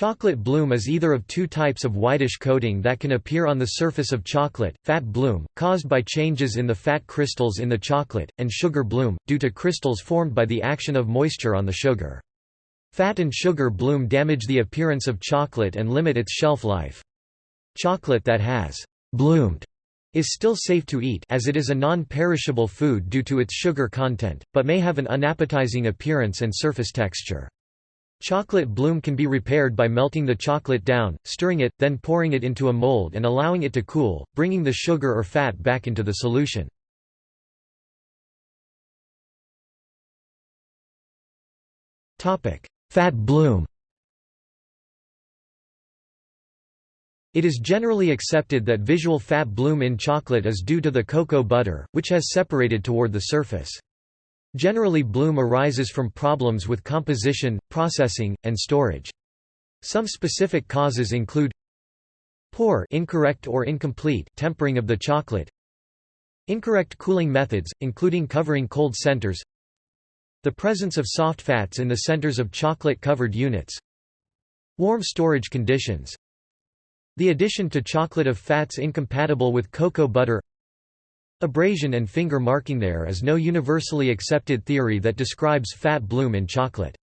Chocolate bloom is either of two types of whitish coating that can appear on the surface of chocolate, fat bloom, caused by changes in the fat crystals in the chocolate, and sugar bloom, due to crystals formed by the action of moisture on the sugar. Fat and sugar bloom damage the appearance of chocolate and limit its shelf life. Chocolate that has bloomed is still safe to eat as it is a non-perishable food due to its sugar content, but may have an unappetizing appearance and surface texture. Chocolate bloom can be repaired by melting the chocolate down, stirring it, then pouring it into a mold and allowing it to cool, bringing the sugar or fat back into the solution. Fat bloom It is generally accepted that visual fat bloom in chocolate is due to the cocoa butter, which has separated toward the surface. Generally bloom arises from problems with composition, processing, and storage. Some specific causes include poor incorrect or incomplete tempering of the chocolate incorrect cooling methods, including covering cold centers the presence of soft fats in the centers of chocolate-covered units warm storage conditions the addition to chocolate of fats incompatible with cocoa butter Abrasion and finger marking There is no universally accepted theory that describes fat bloom in chocolate.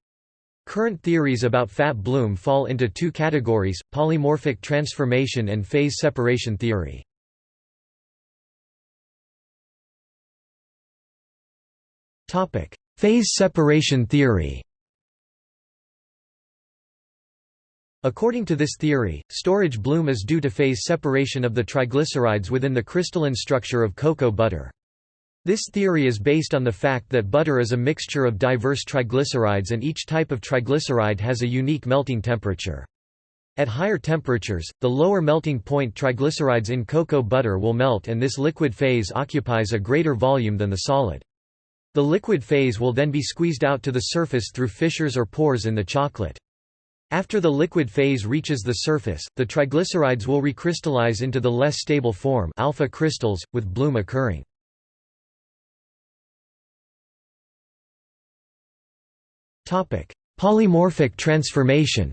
Current theories about fat bloom fall into two categories, polymorphic transformation and phase separation theory. phase separation theory According to this theory, storage bloom is due to phase separation of the triglycerides within the crystalline structure of cocoa butter. This theory is based on the fact that butter is a mixture of diverse triglycerides and each type of triglyceride has a unique melting temperature. At higher temperatures, the lower melting point triglycerides in cocoa butter will melt and this liquid phase occupies a greater volume than the solid. The liquid phase will then be squeezed out to the surface through fissures or pores in the chocolate. After the liquid phase reaches the surface, the triglycerides will recrystallize into the less stable form alpha crystals, with bloom occurring. Polymorphic transformation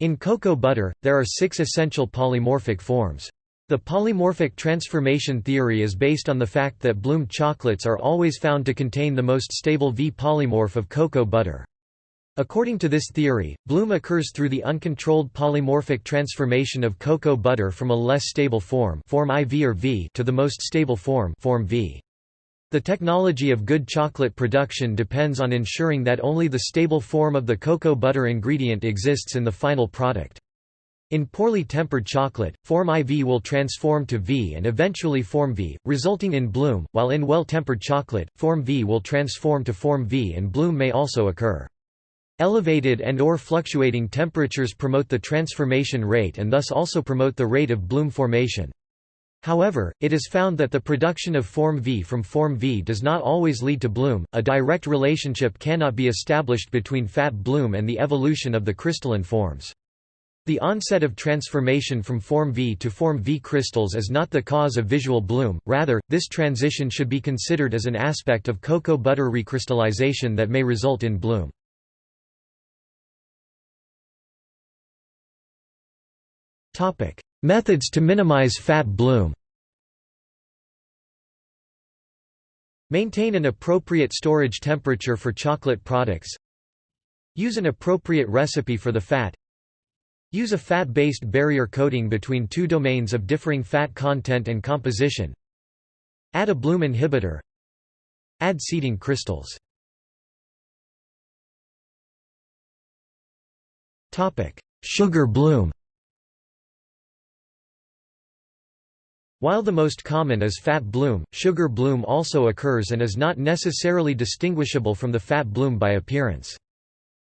In cocoa butter, there are six essential polymorphic forms. The polymorphic transformation theory is based on the fact that bloomed chocolates are always found to contain the most stable V polymorph of cocoa butter. According to this theory, bloom occurs through the uncontrolled polymorphic transformation of cocoa butter from a less stable form, form IV or V to the most stable form, form V. The technology of good chocolate production depends on ensuring that only the stable form of the cocoa butter ingredient exists in the final product. In poorly tempered chocolate, form IV will transform to V and eventually form V, resulting in bloom, while in well-tempered chocolate, form V will transform to form V and bloom may also occur. Elevated and or fluctuating temperatures promote the transformation rate and thus also promote the rate of bloom formation. However, it is found that the production of form V from form V does not always lead to bloom. A direct relationship cannot be established between fat bloom and the evolution of the crystalline forms. The onset of transformation from form V to form V crystals is not the cause of visual bloom, rather, this transition should be considered as an aspect of cocoa butter recrystallization that may result in bloom. Methods to minimize fat bloom. Maintain an appropriate storage temperature for chocolate products. Use an appropriate recipe for the fat Use a fat-based barrier coating between two domains of differing fat content and composition. Add a bloom inhibitor. Add seeding crystals. Topic: Sugar bloom While the most common is fat bloom, sugar bloom also occurs and is not necessarily distinguishable from the fat bloom by appearance.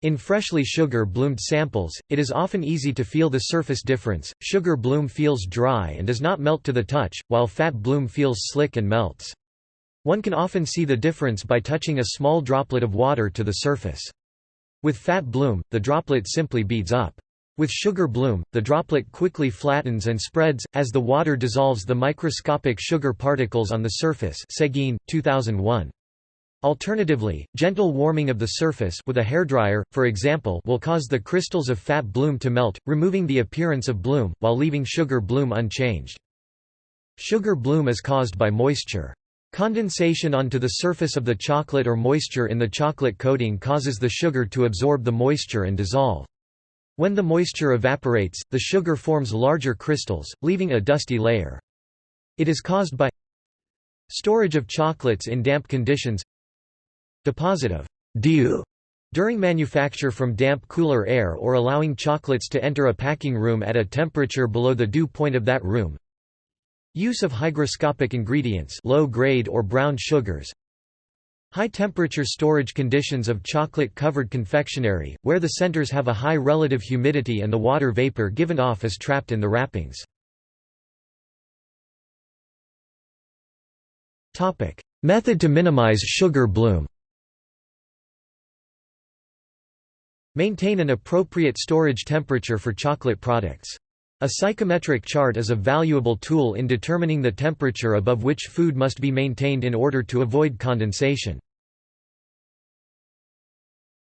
In freshly sugar-bloomed samples, it is often easy to feel the surface difference. Sugar bloom feels dry and does not melt to the touch, while fat bloom feels slick and melts. One can often see the difference by touching a small droplet of water to the surface. With fat bloom, the droplet simply beads up. With sugar bloom, the droplet quickly flattens and spreads, as the water dissolves the microscopic sugar particles on the surface Seguine, 2001. Alternatively, gentle warming of the surface with a hairdryer, for example will cause the crystals of fat bloom to melt, removing the appearance of bloom, while leaving sugar bloom unchanged. Sugar bloom is caused by moisture. Condensation onto the surface of the chocolate or moisture in the chocolate coating causes the sugar to absorb the moisture and dissolve. When the moisture evaporates, the sugar forms larger crystals, leaving a dusty layer. It is caused by storage of chocolates in damp conditions Deposit of dew during manufacture from damp cooler air or allowing chocolates to enter a packing room at a temperature below the dew point of that room. Use of hygroscopic ingredients low grade or brown sugars. High temperature storage conditions of chocolate-covered confectionery, where the centers have a high relative humidity and the water vapor given off is trapped in the wrappings. topic Method to minimize sugar bloom Maintain an appropriate storage temperature for chocolate products. A psychrometric chart is a valuable tool in determining the temperature above which food must be maintained in order to avoid condensation.